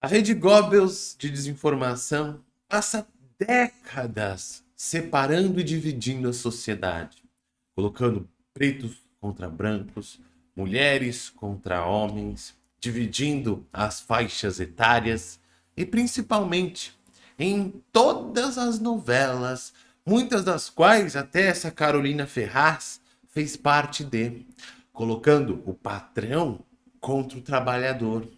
A rede Goebbels de desinformação passa décadas separando e dividindo a sociedade, colocando pretos contra brancos, mulheres contra homens, dividindo as faixas etárias e principalmente em todas as novelas, muitas das quais até essa Carolina Ferraz fez parte de, colocando o patrão contra o trabalhador.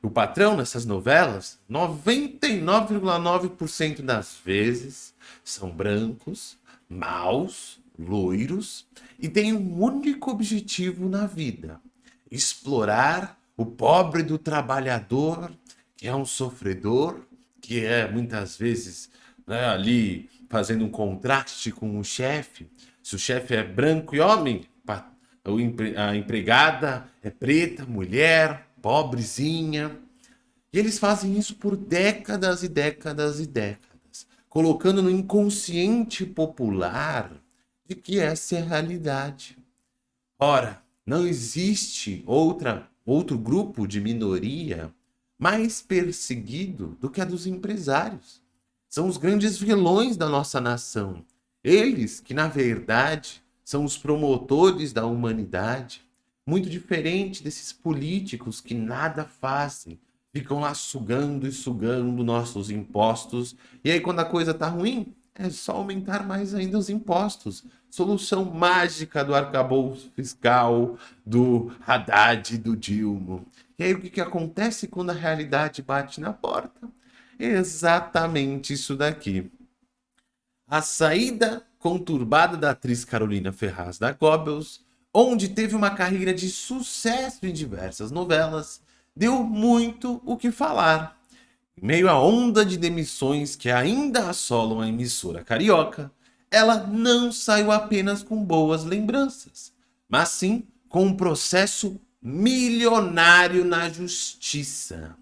O patrão nessas novelas, 99,9% das vezes, são brancos, maus, loiros e têm um único objetivo na vida: explorar o pobre do trabalhador, que é um sofredor, que é muitas vezes né, ali fazendo um contraste com o chefe. Se o chefe é branco e homem, a empregada é preta, mulher, pobrezinha. E eles fazem isso por décadas e décadas e décadas, colocando no inconsciente popular de que essa é a realidade. Ora, não existe outra, outro grupo de minoria mais perseguido do que a dos empresários. São os grandes vilões da nossa nação. Eles que, na verdade, são os promotores da humanidade, muito diferente desses políticos que nada fazem, ficam lá sugando e sugando nossos impostos. E aí, quando a coisa tá ruim, é só aumentar mais ainda os impostos. Solução mágica do arcabouço fiscal, do Haddad e do Dilma. E aí, o que, que acontece quando a realidade bate na porta? Exatamente isso daqui. A saída conturbada da atriz Carolina Ferraz da Goebbels, onde teve uma carreira de sucesso em diversas novelas, deu muito o que falar. Em meio à onda de demissões que ainda assolam a emissora carioca, ela não saiu apenas com boas lembranças, mas sim com um processo milionário na justiça.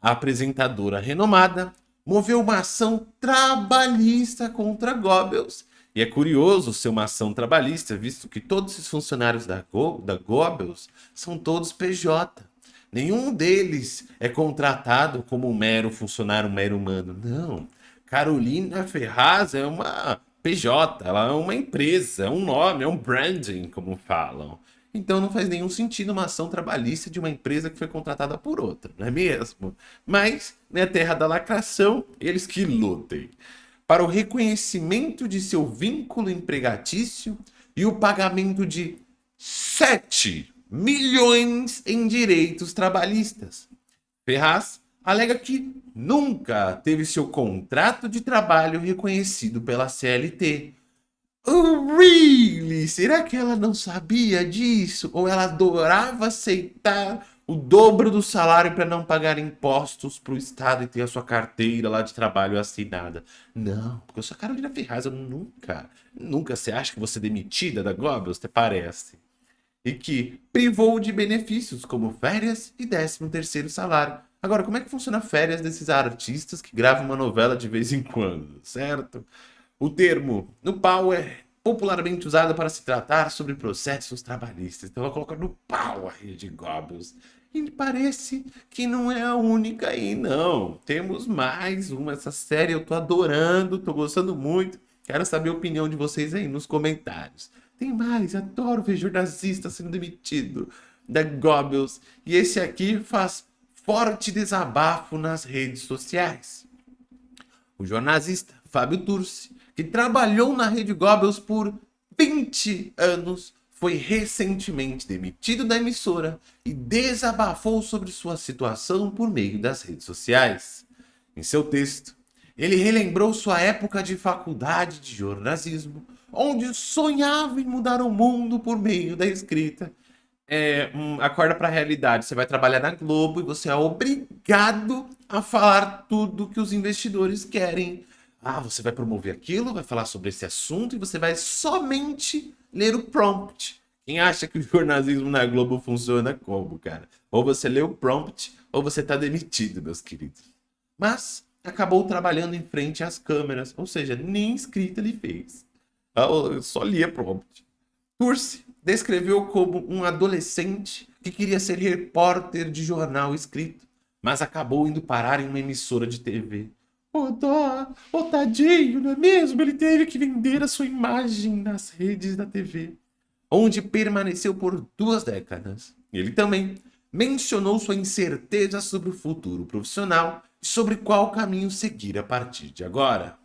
A apresentadora renomada moveu uma ação trabalhista contra Goebbels e é curioso ser uma ação trabalhista, visto que todos os funcionários da, Go, da Goebbels são todos PJ. Nenhum deles é contratado como um mero funcionário, um mero humano. Não. Carolina Ferraz é uma PJ, ela é uma empresa, é um nome, é um branding, como falam. Então não faz nenhum sentido uma ação trabalhista de uma empresa que foi contratada por outra, não é mesmo? Mas, na né, terra da lacração, eles que lutem para o reconhecimento de seu vínculo empregatício e o pagamento de 7 milhões em direitos trabalhistas. Ferraz alega que nunca teve seu contrato de trabalho reconhecido pela CLT. Oh, really? Será que ela não sabia disso? Ou ela adorava aceitar o dobro do salário para não pagar impostos para o Estado e ter a sua carteira lá de trabalho assinada. Não, porque eu sou a Carolina Ferraz, eu nunca, nunca você acha que você é demitida da Goebbels, te parece? E que privou de benefícios como férias e 13 terceiro salário. Agora, como é que funciona férias desses artistas que gravam uma novela de vez em quando, certo? O termo no é popularmente usado para se tratar sobre processos trabalhistas. Então ela coloca no pau a rede Goebbels. E parece que não é a única aí, não. Temos mais uma. Essa série eu tô adorando, tô gostando muito. Quero saber a opinião de vocês aí nos comentários. Tem mais, adoro ver jornalista sendo demitido da Goebbels. E esse aqui faz forte desabafo nas redes sociais. O jornalista Fábio Turci, que trabalhou na Rede Goebbels por 20 anos, foi recentemente demitido da emissora e desabafou sobre sua situação por meio das redes sociais. Em seu texto, ele relembrou sua época de faculdade de jornalismo, onde sonhava em mudar o mundo por meio da escrita. É, um, acorda para a realidade, você vai trabalhar na Globo e você é obrigado a falar tudo que os investidores querem. Ah, você vai promover aquilo, vai falar sobre esse assunto e você vai somente ler o prompt. Quem acha que o jornalismo na Globo funciona como, cara? Ou você lê o prompt, ou você tá demitido, meus queridos. Mas acabou trabalhando em frente às câmeras, ou seja, nem escrita ele fez. Ah, eu só lia prompt. Turci descreveu como um adolescente que queria ser repórter de jornal escrito, mas acabou indo parar em uma emissora de TV. Ô oh, dó, ô oh, tadinho, não é mesmo? Ele teve que vender a sua imagem nas redes da TV, onde permaneceu por duas décadas. Ele também mencionou sua incerteza sobre o futuro profissional e sobre qual caminho seguir a partir de agora.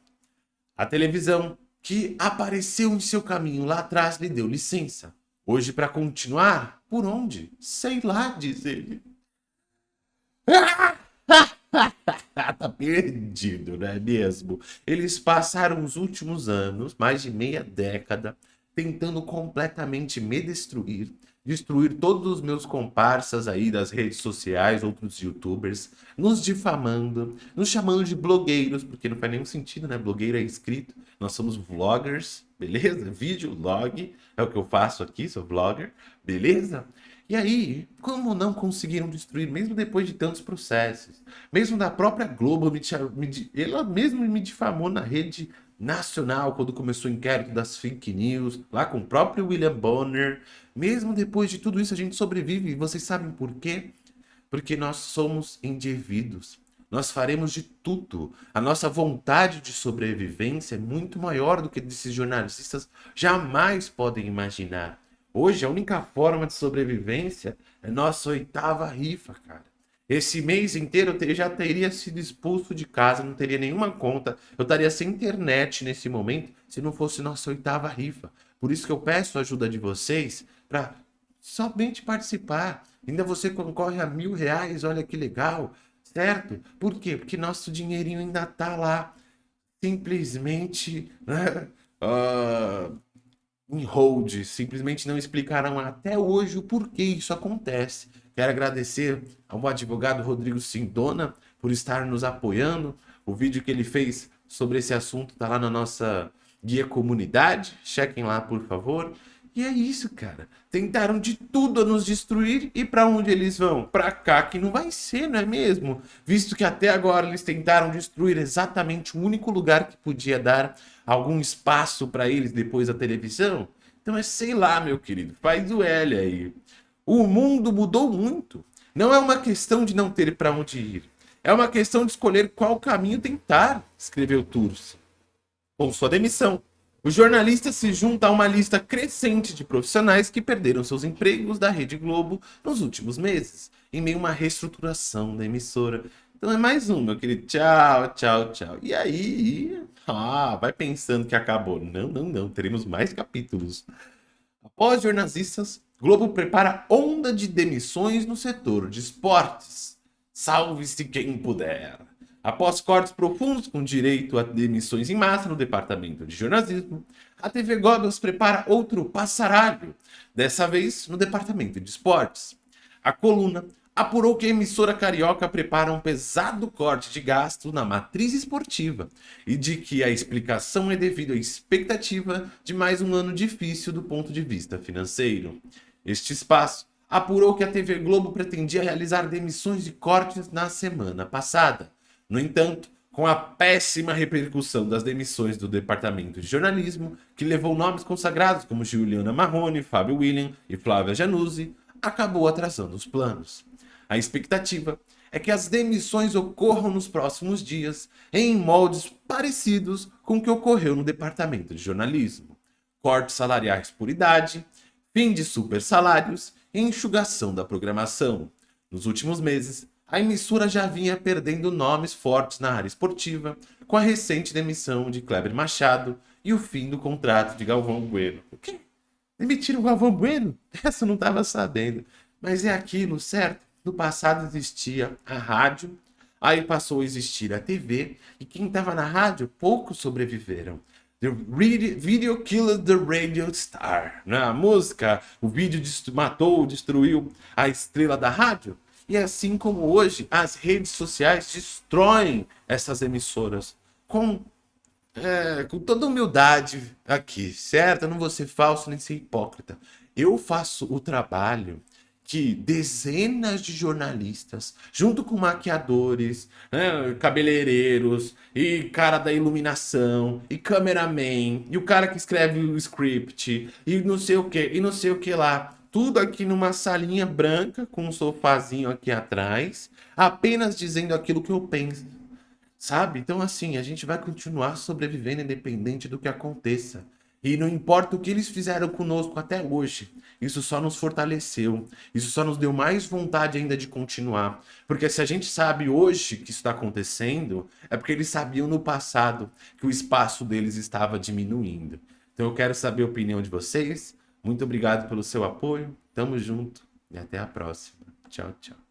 A televisão, que apareceu em seu caminho lá atrás, lhe deu licença. Hoje, para continuar, por onde? Sei lá, diz ele. tá perdido, não é mesmo? Eles passaram os últimos anos, mais de meia década, tentando completamente me destruir, destruir todos os meus comparsas aí das redes sociais, outros youtubers, nos difamando, nos chamando de blogueiros, porque não faz nenhum sentido, né? Blogueiro é escrito, nós somos vloggers, beleza? Vídeo, log, é o que eu faço aqui, sou vlogger, beleza? E aí, como não conseguiram destruir, mesmo depois de tantos processos, mesmo da própria Globo, me, me, ela mesma me difamou na rede nacional, quando começou o inquérito das fake news, lá com o próprio William Bonner. Mesmo depois de tudo isso, a gente sobrevive. E vocês sabem por quê? Porque nós somos indivíduos. Nós faremos de tudo. A nossa vontade de sobrevivência é muito maior do que esses jornalistas jamais podem imaginar. Hoje, a única forma de sobrevivência é nossa oitava rifa, cara. Esse mês inteiro eu já teria sido expulso de casa, não teria nenhuma conta. Eu estaria sem internet nesse momento se não fosse nossa oitava rifa. Por isso que eu peço a ajuda de vocês para somente participar. Ainda você concorre a mil reais, olha que legal, certo? Por quê? Porque nosso dinheirinho ainda tá lá, simplesmente né, uh, em hold. Simplesmente não explicaram até hoje o porquê isso acontece. Quero agradecer ao advogado Rodrigo Sindona por estar nos apoiando. O vídeo que ele fez sobre esse assunto está lá na nossa guia comunidade. Chequem lá, por favor. E é isso, cara. Tentaram de tudo a nos destruir e para onde eles vão? Para cá que não vai ser, não é mesmo? Visto que até agora eles tentaram destruir exatamente o único lugar que podia dar algum espaço para eles depois da televisão. Então é sei lá, meu querido, faz o L aí. O mundo mudou muito. Não é uma questão de não ter para onde ir. É uma questão de escolher qual caminho tentar, escreveu Turs. Com sua demissão, o jornalista se junta a uma lista crescente de profissionais que perderam seus empregos da Rede Globo nos últimos meses, em meio a uma reestruturação da emissora. Então é mais um, meu querido. Tchau, tchau, tchau. E aí, ah, vai pensando que acabou. Não, não, não. Teremos mais capítulos. Após jornalistas, Globo prepara onda de demissões no setor de esportes. Salve-se quem puder. Após cortes profundos com direito a demissões em massa no departamento de jornalismo, a TV Goggles prepara outro passaralho, dessa vez no departamento de esportes. A coluna apurou que a emissora carioca prepara um pesado corte de gasto na matriz esportiva e de que a explicação é devido à expectativa de mais um ano difícil do ponto de vista financeiro. Este espaço apurou que a TV Globo pretendia realizar demissões e cortes na semana passada. No entanto, com a péssima repercussão das demissões do departamento de jornalismo, que levou nomes consagrados como Juliana Marrone, Fábio William e Flávia Januzzi, acabou atrasando os planos. A expectativa é que as demissões ocorram nos próximos dias em moldes parecidos com o que ocorreu no departamento de jornalismo. Cortes salariais por idade, fim de super salários e enxugação da programação. Nos últimos meses, a emissora já vinha perdendo nomes fortes na área esportiva, com a recente demissão de Kleber Machado e o fim do contrato de Galvão Bueno. O quê? Demitiram o Galvão Bueno? Essa eu não estava sabendo. Mas é aquilo, certo? No passado existia a rádio, aí passou a existir a TV, e quem estava na rádio, poucos sobreviveram. The Video Killed the Radio Star. Né? A música, o vídeo matou, destruiu a estrela da rádio. E assim como hoje, as redes sociais destroem essas emissoras. Com, é, com toda humildade aqui, certo? Eu não vou ser falso nem ser hipócrita. Eu faço o trabalho que dezenas de jornalistas, junto com maquiadores, né, cabeleireiros, e cara da iluminação, e cameraman, e o cara que escreve o script, e não sei o que, e não sei o que lá, tudo aqui numa salinha branca, com um sofazinho aqui atrás, apenas dizendo aquilo que eu penso. Sabe? Então, assim, a gente vai continuar sobrevivendo independente do que aconteça. E não importa o que eles fizeram conosco até hoje, isso só nos fortaleceu, isso só nos deu mais vontade ainda de continuar. Porque se a gente sabe hoje que isso está acontecendo, é porque eles sabiam no passado que o espaço deles estava diminuindo. Então eu quero saber a opinião de vocês. Muito obrigado pelo seu apoio, tamo junto e até a próxima. Tchau, tchau.